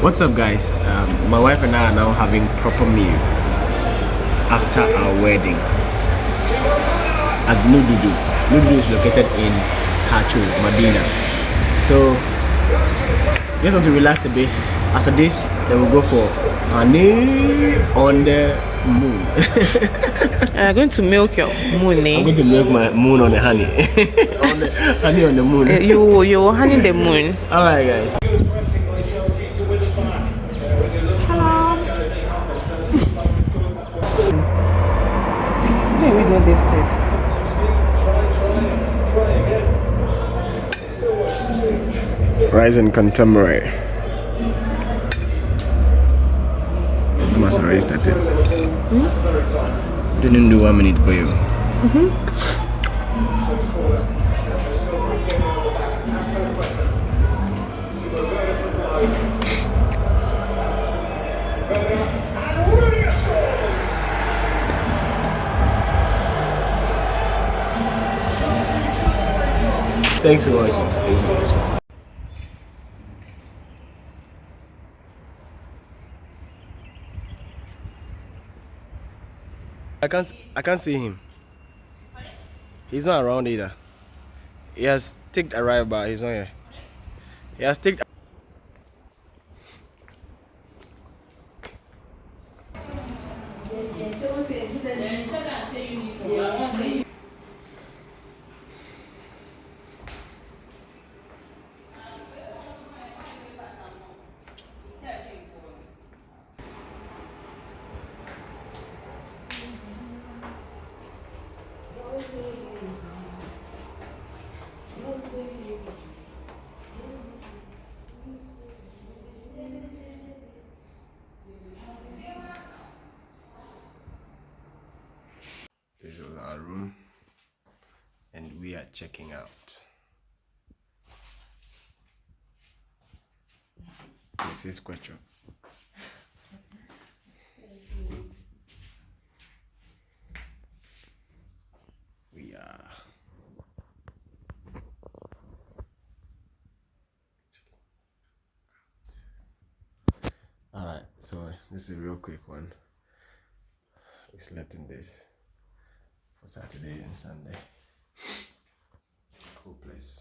What's up guys? Um, my wife and I are now having proper meal after our wedding at Nududu. Nududu is located in Hachu, Medina. So we just want to relax a bit. After this, then we'll go for honey on the moon. I'm going to milk your moon. Eh? I'm going to milk my moon on the honey. on the honey on the moon. Uh, you you honey the moon. Alright guys. Hey, read what they've said. Rise and contemporary. Must already started. Hmm? Didn't do one minute for you. Mm -hmm. Thanks for watching. I can't I can't see him. He's not around either. He has ticked arrive but he's not here. He has ticked room and we are checking out. This is Quecho. We are Alright, so this is a real quick one. We slept in this for Saturday and Sunday. Cool place.